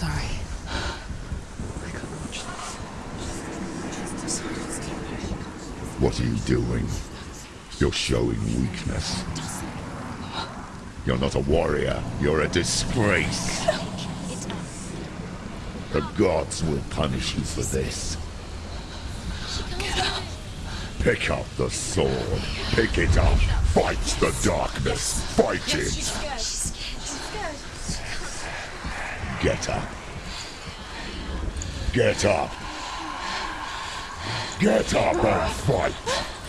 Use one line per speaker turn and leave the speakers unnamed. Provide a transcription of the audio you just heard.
sorry. I can't watch this. What are you doing? You're showing weakness. You're not a warrior. You're a disgrace. The gods will punish you for this. Pick up the sword. Pick it up. Fight the darkness. Fight it. Get up. Get up. Get up and fight.